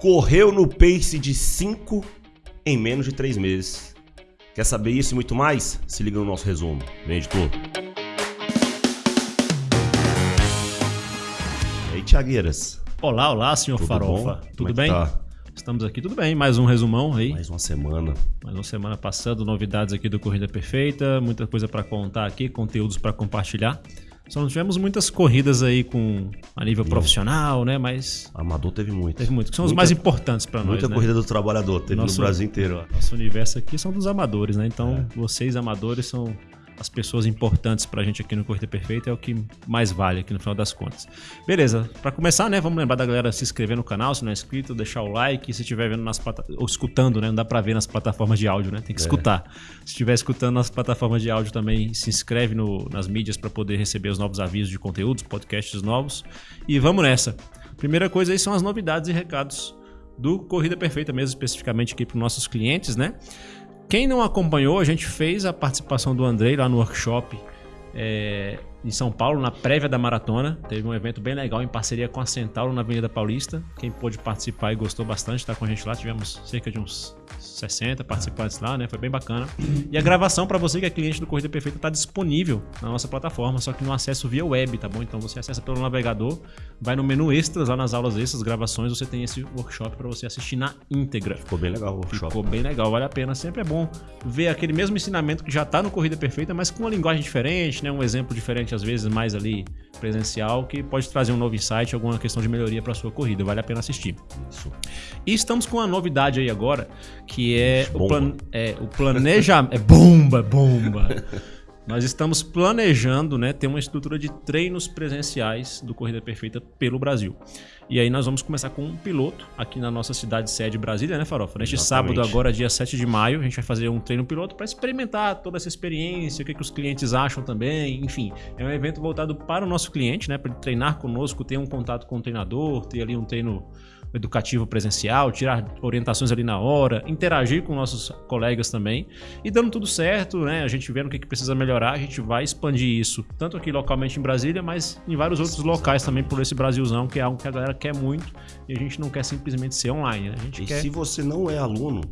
correu no pace de 5 em menos de 3 meses. Quer saber isso e muito mais? Se liga no nosso resumo. Vem, editor. E aí, Tiagueiras? Olá, olá, senhor Tudo Farofa. bom? Tudo Como é bem? tá? Estamos aqui, tudo bem. Mais um resumão aí. Mais uma semana. Mais uma semana passando, novidades aqui do Corrida Perfeita, muita coisa para contar aqui, conteúdos para compartilhar. Só não tivemos muitas corridas aí com a nível profissional, né? Mas Amador teve muito. teve muito, que são os Muita- mais importantes para nós, Muita né? corrida do trabalhador. Teve Nosso- no Brasil inteiro. ó. Nosso universo aqui são dos amadores, né? Então, É. vocês amadores são as pessoas importantes pra gente aqui no Corrida Perfeita, é o que mais vale aqui no final das contas. Beleza, pra começar, né, vamos lembrar da galera se inscrever no canal, se não é inscrito, deixar o like, se estiver vendo nas plata... ou escutando, né, não dá pra ver nas plataformas de áudio, né, tem que É. escutar. Se estiver escutando nas plataformas de áudio também, se inscreve no- nas mídias pra poder receber os novos avisos de conteúdos, podcasts novos. E vamos nessa. Primeira coisa aí são as novidades e recados do Corrida Perfeita mesmo, especificamente aqui para os nossos clientes, né? Quem não acompanhou, a gente fez a participação do Andrei lá no workshop é, em São Paulo, na prévia da maratona. Teve um evento bem legal em parceria com a Centauro na Avenida Paulista. Quem pôde participar e gostou bastante, tá com a gente lá. Tivemos cerca de uns 60 participantes lá, né? Foi bem bacana. E a gravação para você que é cliente do Corrida Perfeita tá disponível na nossa plataforma, só que no acesso via web, tá bom? Então você acessa pelo navegador, vai no menu extras, lá nas aulas extras, gravações, você tem esse workshop para você assistir na íntegra. Ficou bem legal o workshop. Ficou bem legal, vale a pena. Sempre é bom ver aquele mesmo ensinamento que já tá no Corrida Perfeita, mas com uma linguagem diferente, né? Um exemplo diferente, às vezes, mais ali presencial, que pode trazer um novo insight, alguma questão de melhoria para sua corrida. Vale a pena assistir. Isso. E estamos com uma novidade aí agora, que é o, Bomba. plan, é, o é bomba, bomba! Nós estamos planejando né, ter uma estrutura de treinos presenciais do Corrida Perfeita pelo Brasil. E aí nós vamos começar com um piloto aqui na nossa cidade sede Brasília, né, Farofa? Neste Exatamente. sábado, agora, dia 7 de maio, a gente vai fazer um treino piloto para experimentar toda essa experiência, o que, que os clientes acham também. Enfim, é um evento voltado para o nosso cliente, né? Para ele treinar conosco, ter um contato com o treinador, ter ali um treino educativo presencial, tirar orientações ali na hora, interagir com nossos colegas também. E dando tudo certo, né? A gente vendo o que, que precisa melhorar, a gente vai expandir isso, tanto aqui localmente em Brasília, mas em vários outros locais também por esse Brasilzão, que é algo que a galera quer muito e a gente não quer simplesmente ser online, né? A gente E quer se você não é aluno,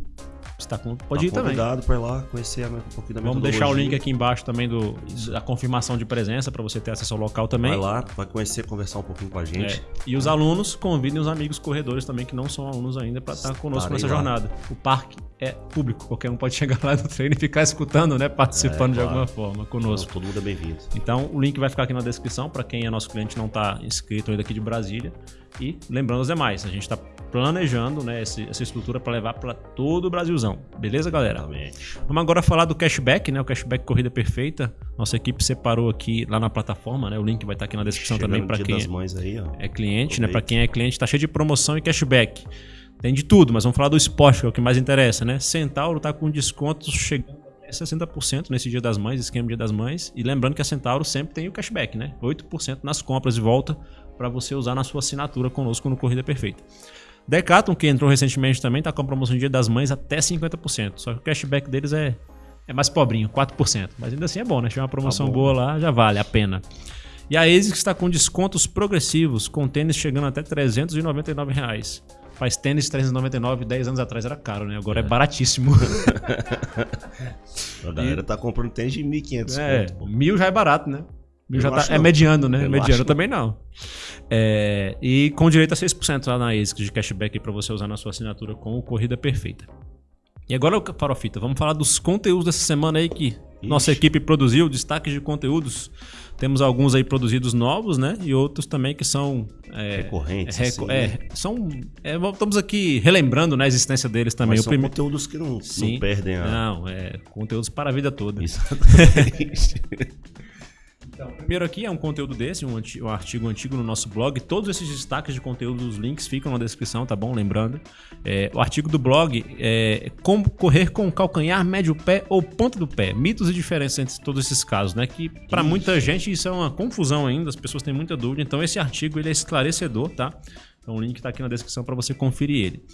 com... Pode ir tá também. convidado para ir lá conhecer um pouquinho da Vamos deixar o link aqui embaixo também do, da confirmação de presença para você ter acesso ao local também. Vai lá, vai conhecer, conversar um pouquinho com a gente. É. E os alunos convidem os amigos corredores também que não são alunos ainda para estar conosco nessa lá. jornada. O parque é público, qualquer um pode chegar lá no treino e ficar escutando, né, participando É, de claro. alguma forma conosco. Todo mundo é bem-vindo. Então, o link vai ficar aqui na descrição para quem é nosso cliente e não está inscrito ainda aqui de Brasília. E lembrando os demais, a gente está planejando né, essa estrutura para levar para todo o Brasilzão. Beleza, galera? Vamos agora falar do cashback, né? O cashback Corrida Perfeita. Nossa equipe separou aqui lá na plataforma, né? O link vai estar aqui na descrição Chegando também para quem é- aí, é cliente, né? Para quem é cliente, tá cheio de promoção e cashback. Tem de tudo, mas vamos falar do esporte, que é o que mais interessa, né? Centauro tá com descontos chegando até 60% nesse Dia das Mães, esquema Dia das Mães. E lembrando que a Centauro sempre tem o cashback, né? 8% nas compras de volta para você usar na sua assinatura conosco no Corrida Perfeita. Decathlon, que entrou recentemente também, tá com a promoção de Dia das Mães até 50%. Só que o cashback deles é, é mais pobrinho, 4%. Mas ainda assim é bom, né? Se tiver uma promoção bom. boa lá, já vale a pena. E a ASICS está com descontos progressivos, com tênis chegando até 399 reais. Faz tênis 399, 10 anos atrás era caro, né? Agora é, baratíssimo. A galera tá comprando tênis de 1.500 é, mil já é barato, né? Já tá, é não. mediano, né? Eu mediano também não. É, e com direito a 6% lá na ASICS de cashback para você usar na sua assinatura com o Corrida Perfeita. E agora, Farofita, vamos falar dos conteúdos dessa semana aí que nossa equipe produziu, destaques de conteúdos. Temos alguns aí produzidos novos, né? E outros também que são. É, Recorrentes, reco- assim, é, né? são. é, estamos aqui relembrando né, a existência deles também. Mas o são primeiro. conteúdos que não, Sim. não perdem a... Não, é conteúdos para a vida toda. Exatamente. Então, primeiro aqui é um conteúdo desse, um, anti- um artigo antigo no nosso blog. Todos esses destaques de conteúdo, os links ficam na descrição, tá bom? Lembrando. É, o artigo do blog é como correr com o calcanhar, médio pé ou ponta do pé. Mitos e diferenças entre todos esses casos, né? Que para muita gente isso é uma confusão ainda, as pessoas têm muita dúvida. Então esse artigo ele é esclarecedor, tá? Então o link tá aqui na descrição para você conferir ele.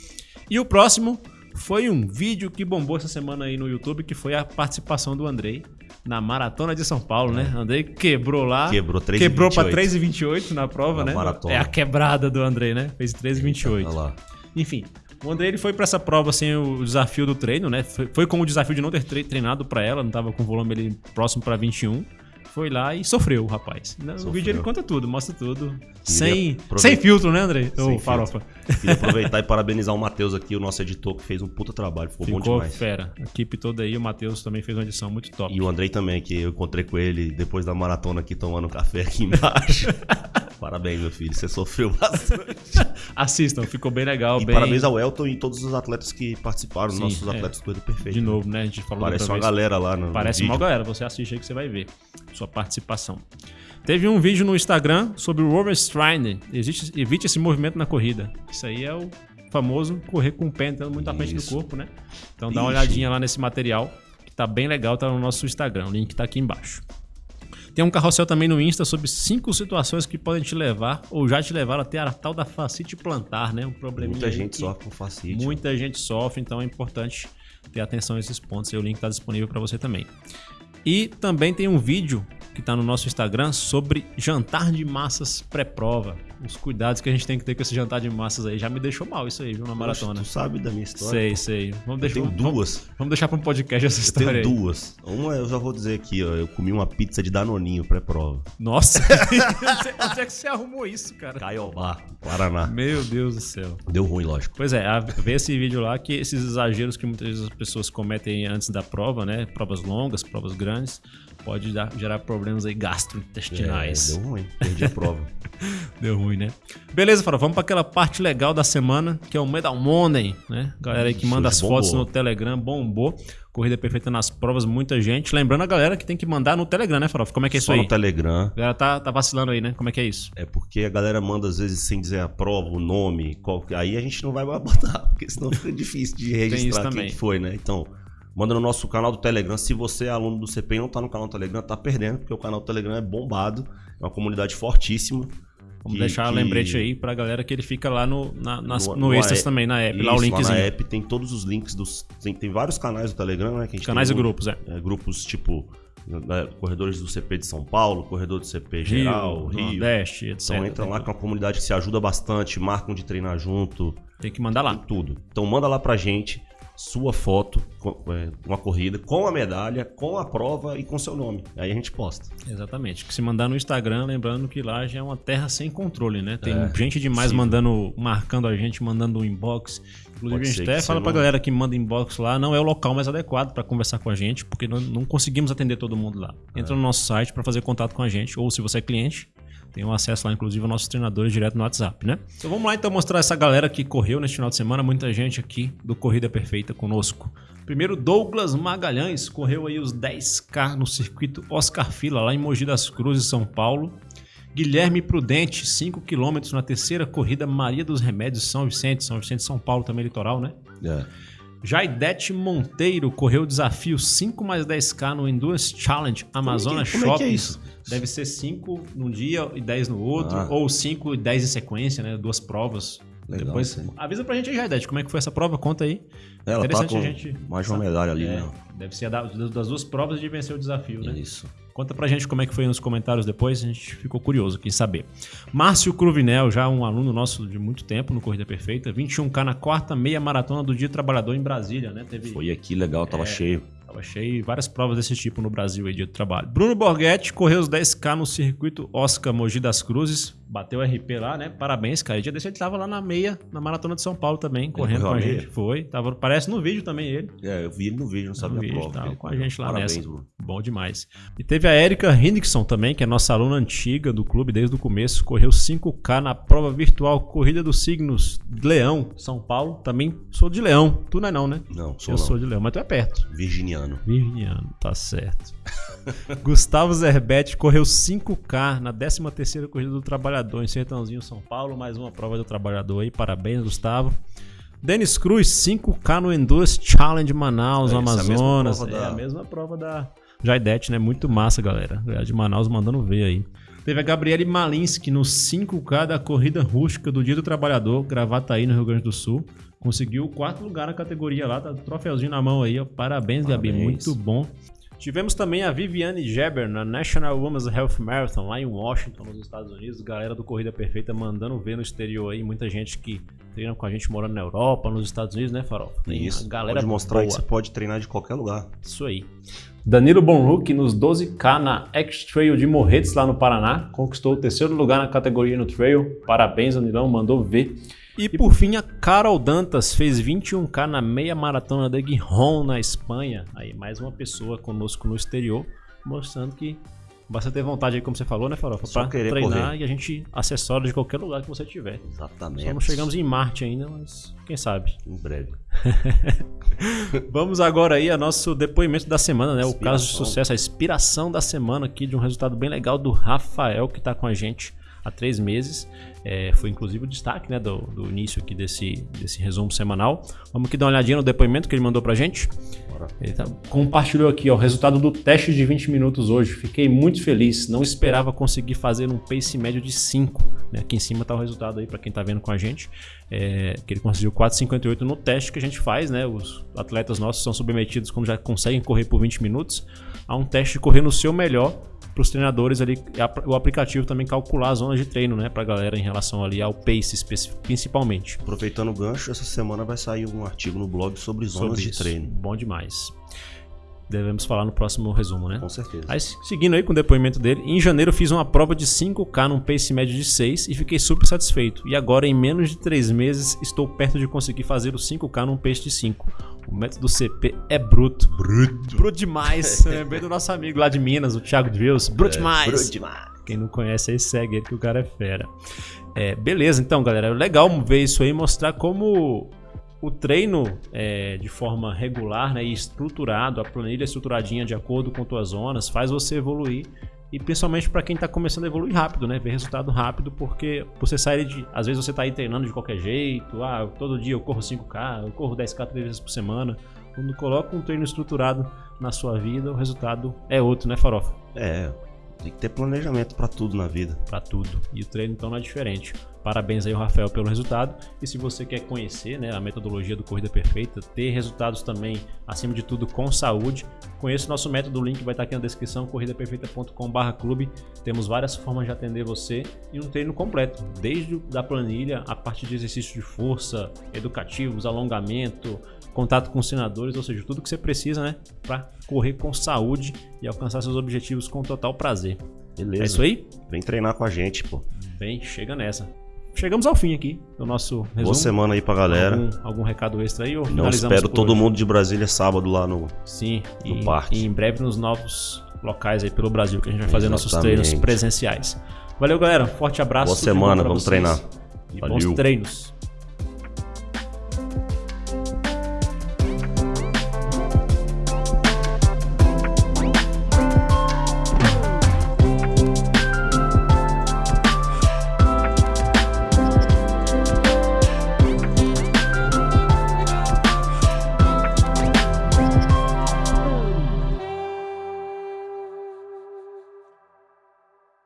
E o próximo foi um vídeo que bombou essa semana aí no YouTube, que foi a participação do Andrei na Maratona de São Paulo, né? Andrei quebrou lá. Quebrou 3,28. Quebrou pra 3,28 na prova, Na né? maratona. É a quebrada do Andrei, né? Fez 3,28. Olha lá. Enfim, o André ele foi para essa prova sem o desafio do treino, né? Foi, foi com o desafio de não ter treinado para ela, não tava com o volume ali próximo para 21 foi lá e sofreu o rapaz. No vídeo ele conta tudo, mostra tudo. Sem, sem filtro, né, André? Ô, farofa. Queria aproveitar e parabenizar o Matheus aqui, o nosso editor, que fez um puta trabalho. Ficou, ficou bom demais. fera. A equipe toda aí, o Matheus também fez uma edição muito top. E o Andrei também, que eu encontrei com ele depois da maratona aqui tomando café aqui embaixo. Parabéns, meu filho. Você sofreu bastante. Assistam, ficou bem legal. E bem... parabéns ao Elton e todos os atletas que participaram, Sim, nossos é. atletas do Corrida Perfeita. De novo, né? A gente falou Parece uma vez. galera lá no Parece no uma galera. Você assiste aí que você vai ver sua participação. Teve um vídeo no Instagram sobre o overstride. Existe, evite esse movimento na corrida. Isso aí é o famoso correr com o pé entrando muito à frente do corpo, né? Então dá uma olhadinha lá nesse material, que tá bem legal, tá no nosso Instagram. O link tá aqui embaixo. Tem um carrossel também no Insta sobre cinco situações que podem te levar ou já te levaram até a tal da facite plantar, né? Um problema. Muita gente sofre com facite. Muita gente sofre, então é importante ter atenção a esses pontos. E o link está disponível para você também. E também tem um vídeo que está no nosso Instagram sobre jantar de massas pré-prova. Os cuidados que a gente tem que ter com esse jantar de massas aí. Já me deixou mal isso aí, viu, na maratona. Poxa, tu sabe da minha história? Sei, sei. Vamos deixar, eu tenho duas. Vamos, vamos deixar para um podcast essa história Eu tenho duas. Uma eu já vou dizer aqui, ó. Eu comi uma pizza de danoninho pré-prova. Nossa! Onde é que você arrumou isso, cara? Caiobá, Paraná. Meu Deus do céu. Deu ruim, lógico. Pois é, vê esse vídeo lá que esses exageros que muitas vezes as pessoas cometem antes da prova, né? Provas longas, provas grandes pode dar, gerar problemas aí gastrointestinais. É, deu ruim, perdi a prova. deu ruim, né? Beleza, Fara, vamos para aquela parte legal da semana, que é o Medal Money, né? Galera aí que manda as bombou. fotos no Telegram, bombou. Corrida perfeita nas provas, muita gente. Lembrando a galera que tem que mandar no Telegram, né, Farofa? Como é que é Só isso aí? no Telegram. A galera tá, tá vacilando aí, né? Como é que é isso? É porque a galera manda às vezes sem dizer a prova, o nome, qual... aí a gente não vai botar, porque senão fica difícil de registrar quem foi, né? Então, Manda no nosso canal do Telegram. Se você é aluno do CP e não tá no canal do Telegram, tá perdendo, porque o canal do Telegram é bombado. É uma comunidade fortíssima. Vamos que, deixar que... lembrete aí pra galera que ele fica lá no, na, nas, no, no Extras também, na app. Isso, lá o linkzinho. Lá na app tem todos os links dos. Tem, tem vários canais do Telegram, né? canais e grupos, é. é. Grupos tipo. Né, corredores do CP de São Paulo, corredor do CP geral, Rio, Rio. Nordeste, etc. Então entra lá com uma comunidade que se ajuda bastante, marcam de treinar junto. Tem que mandar lá. Tudo. Então manda lá pra gente sua foto é, uma corrida, com a medalha, com a prova e com seu nome. Aí a gente posta. Exatamente. Que se mandar no Instagram, lembrando que lá já é uma terra sem controle, né? Tem é, gente demais sim. mandando, marcando a gente, mandando um inbox. Inclusive, Pode a gente até fala pra não... galera que manda inbox lá, não é o local mais adequado para conversar com a gente, porque não, não conseguimos atender todo mundo lá. Entra é. no nosso site para fazer contato com a gente, ou se você é cliente, tem um acesso lá, inclusive, aos nossos treinadores direto no WhatsApp, né? Então vamos lá então mostrar essa galera que correu neste final de semana, muita gente aqui do Corrida Perfeita conosco. Primeiro, Douglas Magalhães correu aí os 10K no circuito Oscar Fila, lá em Mogi das Cruzes, São Paulo. Guilherme Prudente, 5 km na terceira corrida Maria dos Remédios, São Vicente, São Vicente, São Paulo, também litoral, né? É. Jaidete Monteiro correu o desafio 5 mais 10K no Endurance Challenge Amazonas como Shopping. Como é que é isso? Deve ser 5 num dia e 10 no outro, ah. ou 5 e 10 em sequência, né? Duas provas. Legal, Depois, sim. avisa pra gente aí, Jaidete, como é que foi essa prova? Conta aí. Ela tá com gente... mais uma medalha ali, é, né? Deve ser das duas provas de vencer o desafio, né? Isso. Conta pra gente como é que foi nos comentários depois, a gente ficou curioso, quem saber. Márcio Cruvinel, já um aluno nosso de muito tempo no Corrida Perfeita, 21K na quarta meia maratona do Dia Trabalhador em Brasília, né? Teve... Foi aqui legal, tava é, cheio. Tava cheio, várias provas desse tipo no Brasil aí, Dia do Trabalho. Bruno Borghetti correu os 10K no circuito Oscar Mogi das Cruzes, bateu RP lá, né? Parabéns, cara. E dia desse ele tava lá na meia, na Maratona de São Paulo também, correndo com a, a gente. Foi. Tava, parece no vídeo também ele. É, eu vi ele no vídeo, não sabia no vídeo, prova. Tava com a gente lá Parabéns, nessa. Mano. Bom demais. E teve a Erika Hendrickson também, que é nossa aluna antiga do clube desde o começo. Correu 5K na prova virtual Corrida dos Signos Leão, São Paulo. Também sou de Leão. Tu não é não, né? Não, sou Eu não. sou de Leão, mas tu é perto. Virginiano. Virginiano, tá certo. Gustavo Zerbete correu 5K na 13ª Corrida do Trabalhador em Sertãozinho, São Paulo. Mais uma prova do Trabalhador aí. Parabéns, Gustavo. Denis Cruz, 5K no Endurance Challenge Manaus, é, Amazonas. É a, da... é a mesma prova da Jaidete, né? Muito massa, galera. De Manaus mandando ver aí. Teve a Gabriele Malinsky no 5K da Corrida Rústica do Dia do Trabalhador, Gravataí, no Rio Grande do Sul. Conseguiu o quarto lugar na categoria lá, tá troféuzinho na mão aí, ó. Parabéns, Parabéns. Gabi, muito bom. Tivemos também a Viviane Geber na National Women's Health Marathon lá em Washington, nos Estados Unidos. Galera do Corrida Perfeita mandando ver no exterior aí. Muita gente que treinam com a gente morando na Europa, nos Estados Unidos, né, Farol? Tem Isso. galera pode mostrar boa. que você pode treinar de qualquer lugar. Isso aí. Danilo Bonhook nos 12K na X-Trail de Morretes, lá no Paraná. Conquistou o terceiro lugar na categoria no Trail. Parabéns, Danilão, mandou ver. E por fim, a Carol Dantas fez 21K na meia maratona de Gijón, na Espanha. Aí, mais uma pessoa conosco no exterior, mostrando que Basta ter vontade aí, como você falou, né, Farofa? Só pra querer treinar correr. e a gente acessório de qualquer lugar que você tiver. Exatamente. Só não chegamos em Marte ainda, mas quem sabe. Em breve. Vamos agora aí ao nosso depoimento da semana, né? Inspiração. O caso de sucesso, a inspiração da semana aqui de um resultado bem legal do Rafael, que está com a gente há três meses. É, foi inclusive o destaque né, do, do, início aqui desse, desse resumo semanal. Vamos aqui dar uma olhadinha no depoimento que ele mandou pra gente. Ele tá, compartilhou aqui ó, o resultado do teste de 20 minutos hoje. Fiquei muito feliz. Não esperava conseguir fazer um pace médio de 5. Né? Aqui em cima está o resultado aí para quem está vendo com a gente. É, que ele conseguiu 4,58 no teste que a gente faz. Né? Os atletas nossos são submetidos quando já conseguem correr por 20 minutos a um teste de correr no seu melhor para os treinadores ali, o aplicativo também calcular as zonas de treino, né, para a galera em relação ali ao pace principalmente. Aproveitando o gancho, essa semana vai sair um artigo no blog sobre zonas sobre de treino. Bom demais devemos falar no próximo resumo, né? Com certeza. Aí, seguindo aí com o depoimento dele, em janeiro fiz uma prova de 5K num pace médio de 6 e fiquei super satisfeito. E agora, em menos de 3 meses, estou perto de conseguir fazer o 5K num pace de 5. O método CP é bruto. Bruto. Bruto demais. Lembrei do nosso amigo lá de Minas, o Thiago Drills. Bruto é, demais. Bruto demais. Quem não conhece aí segue ele que o cara é fera. É, beleza, então, galera. É legal ver isso aí, mostrar como o treino é, de forma regular né, e estruturado, a planilha estruturadinha de acordo com tuas zonas, faz você evoluir. E principalmente para quem está começando a evoluir rápido, né? Ver resultado rápido, porque você sai de. Às vezes você está aí treinando de qualquer jeito, ah, todo dia eu corro 5K, eu corro 10K três vezes por semana. Quando coloca um treino estruturado na sua vida, o resultado é outro, né, Farofa? É, tem que ter planejamento para tudo na vida. Para tudo. E o treino então não é diferente. Parabéns aí Rafael pelo resultado. E se você quer conhecer né, a metodologia do Corrida Perfeita, ter resultados também, acima de tudo, com saúde, conheça o nosso método, o link vai estar aqui na descrição, corridaperfeita.com.br clube. Temos várias formas de atender você e um treino completo, desde da planilha, a parte de exercícios de força, educativos, alongamento, contato com senadores, ou seja, tudo que você precisa né, para correr com saúde e alcançar seus objetivos com total prazer. Beleza. É isso aí? Vem treinar com a gente, pô. Vem, chega nessa chegamos ao fim aqui do nosso resumo. Boa semana aí pra galera. Algum, algum recado extra aí? Ou Não espero todo hoje? mundo de Brasília sábado lá no, Sim, no e, parque. E em breve nos novos locais aí pelo Brasil que a gente vai fazer Exatamente. nossos treinos presenciais. Valeu, galera. Forte abraço. Boa semana, vamos vocês. treinar. E Valeu. bons treinos.